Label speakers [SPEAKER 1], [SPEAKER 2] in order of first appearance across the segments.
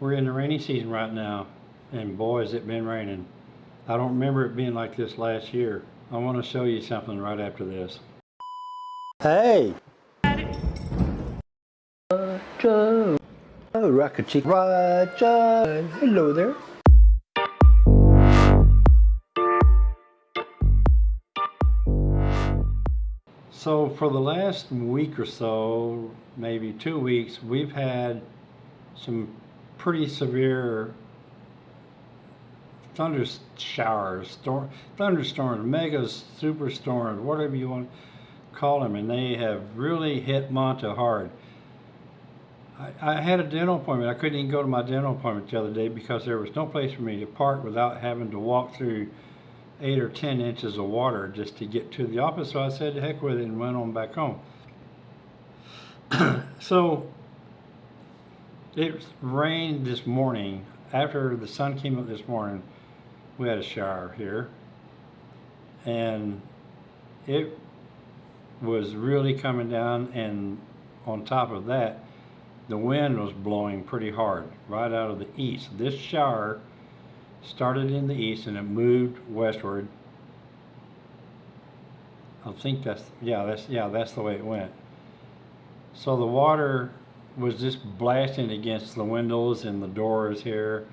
[SPEAKER 1] We're in the rainy season right now, and boy, has it been raining. I don't remember it being like this last year. I want to show you something right after this.
[SPEAKER 2] Hey! Roger! Oh, Rocket Chick. Roger! Hello there.
[SPEAKER 1] So for the last week or so, maybe two weeks, we've had some pretty severe thunder showers, storm, thunderstorms, mega superstorms, whatever you want to call them, and they have really hit Manta hard. I, I had a dental appointment. I couldn't even go to my dental appointment the other day because there was no place for me to park without having to walk through eight or ten inches of water just to get to the office. So I said, heck with it, and went on back home. so it rained this morning. After the sun came up this morning, we had a shower here. And it was really coming down, and on top of that, the wind was blowing pretty hard right out of the east. This shower started in the east and it moved westward. I think that's yeah that's yeah that's the way it went. So the water was just blasting against the windows and the doors here,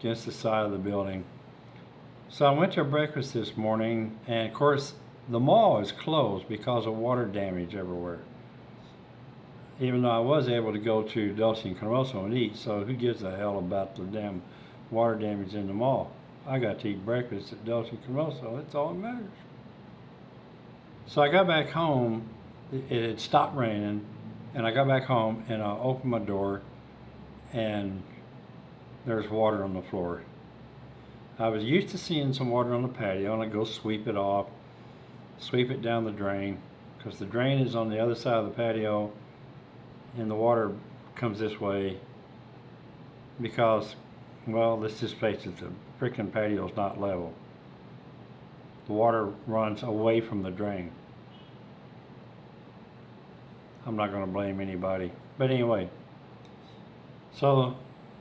[SPEAKER 1] against the side of the building. So I went to breakfast this morning, and of course the mall is closed because of water damage everywhere. Even though I was able to go to Dulce and Coroso and eat, so who gives a hell about the damn water damage in the mall. I got to eat breakfast at Dulce Coroso. That's all that matters. So I got back home. It had stopped raining, and I got back home and I opened my door, and there's water on the floor. I was used to seeing some water on the patio, and I go sweep it off, sweep it down the drain, because the drain is on the other side of the patio, and the water comes this way because well, let's just face it, the freaking is not level. The water runs away from the drain. I'm not going to blame anybody. But anyway, so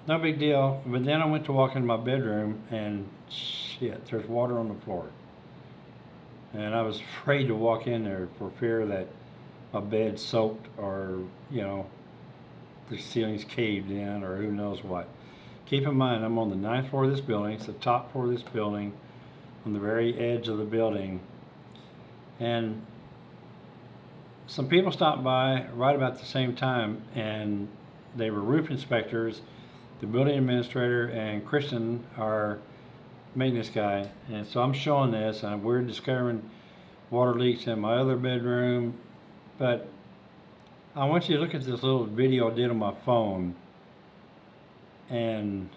[SPEAKER 1] no big deal. But then I went to walk in my bedroom and shit, there's water on the floor. And I was afraid to walk in there for fear that my bed soaked or, you know, the ceiling's caved in or who knows what. Keep in mind, I'm on the ninth floor of this building. It's the top floor of this building, on the very edge of the building. And some people stopped by right about the same time, and they were roof inspectors, the building administrator, and Christian, our maintenance guy. And so I'm showing this, and we're discovering water leaks in my other bedroom. But I want you to look at this little video I did on my phone and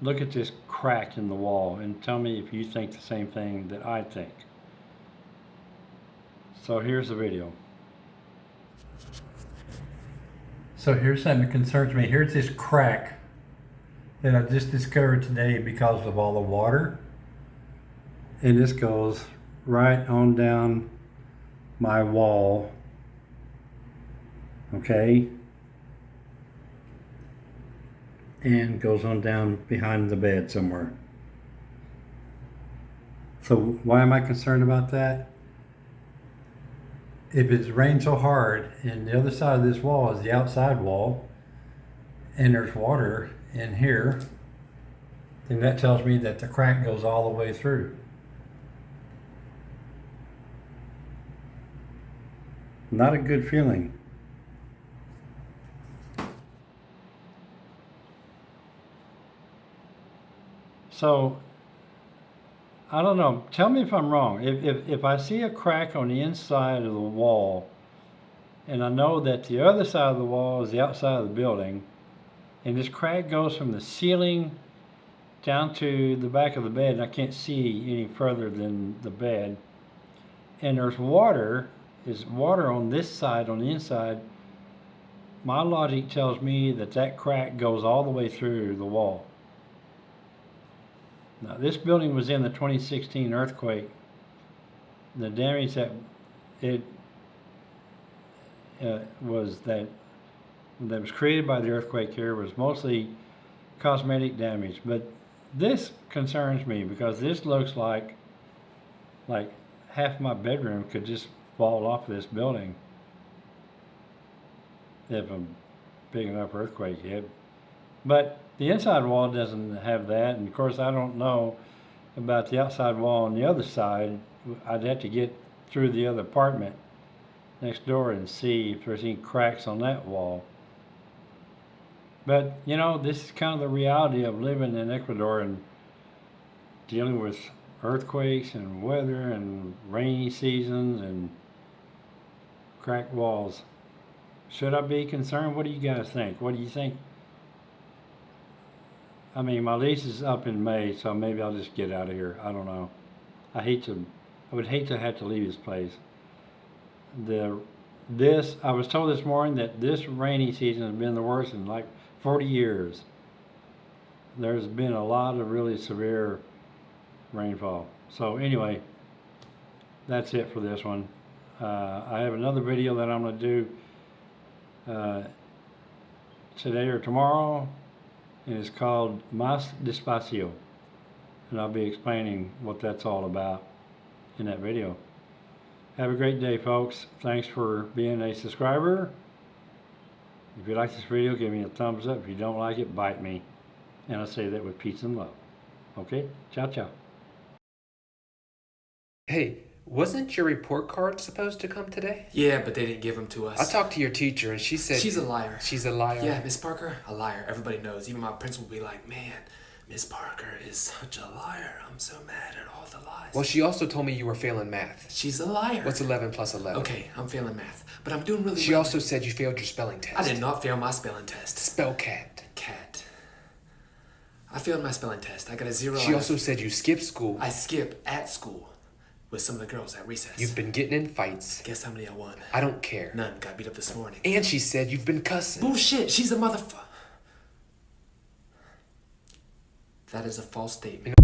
[SPEAKER 1] look at this crack in the wall and tell me if you think the same thing that I think. So here's the video. So here's something that concerns me. Here's this crack that I just discovered today because of all the water. And this goes right on down my wall. Okay and goes on down behind the bed somewhere. So why am I concerned about that? If it's rained so hard and the other side of this wall is the outside wall and there's water in here, then that tells me that the crack goes all the way through. Not a good feeling. So, I don't know. Tell me if I'm wrong. If, if, if I see a crack on the inside of the wall, and I know that the other side of the wall is the outside of the building, and this crack goes from the ceiling down to the back of the bed, and I can't see any further than the bed, and there's water, is water on this side, on the inside, my logic tells me that that crack goes all the way through the wall. Now, this building was in the 2016 earthquake. The damage that it uh, was that that was created by the earthquake here was mostly cosmetic damage. But this concerns me because this looks like like half my bedroom could just fall off this building if a big enough earthquake hit. But the inside wall doesn't have that, and of course I don't know about the outside wall on the other side. I'd have to get through the other apartment next door and see if there's any cracks on that wall. But you know, this is kind of the reality of living in Ecuador and dealing with earthquakes and weather and rainy seasons and cracked walls. Should I be concerned? What do you guys think? What do you think? I mean, my lease is up in May, so maybe I'll just get out of here. I don't know. I hate to, I would hate to have to leave this place. The, this, I was told this morning that this rainy season has been the worst in like 40 years. There's been a lot of really severe rainfall. So anyway, that's it for this one. Uh, I have another video that I'm going to do uh, today or tomorrow, and it's called Mas Despacio. And I'll be explaining what that's all about in that video. Have a great day, folks. Thanks for being a subscriber. If you like this video, give me a thumbs up. If you don't like it, bite me. And I say that with peace and love. Okay? Ciao, ciao.
[SPEAKER 3] Hey, wasn't your report card supposed to come today?
[SPEAKER 4] Yeah, but they didn't give them to us.
[SPEAKER 3] I talked to your teacher and she said
[SPEAKER 4] She's a liar.
[SPEAKER 3] She's a liar.
[SPEAKER 4] Yeah, Miss Parker, a liar. Everybody knows. Even my principal will be like, man, Miss Parker is such a liar. I'm so mad at all the lies.
[SPEAKER 3] Well, she also told me you were failing math.
[SPEAKER 4] She's a liar.
[SPEAKER 3] What's 11 plus 11?
[SPEAKER 4] Okay, I'm failing math, but I'm doing really
[SPEAKER 3] She
[SPEAKER 4] well.
[SPEAKER 3] She also said you failed your spelling test.
[SPEAKER 4] I did not fail my spelling test.
[SPEAKER 3] Spell cat.
[SPEAKER 4] Cat. I failed my spelling test. I got a zero.
[SPEAKER 3] She also said you skipped school.
[SPEAKER 4] I skip at school with some of the girls at recess.
[SPEAKER 3] You've been getting in fights.
[SPEAKER 4] Guess how many I won?
[SPEAKER 3] I don't care.
[SPEAKER 4] None. Got beat up this morning.
[SPEAKER 3] And she said you've been cussing.
[SPEAKER 4] Bullshit. She's a motherfucker. That is a false statement.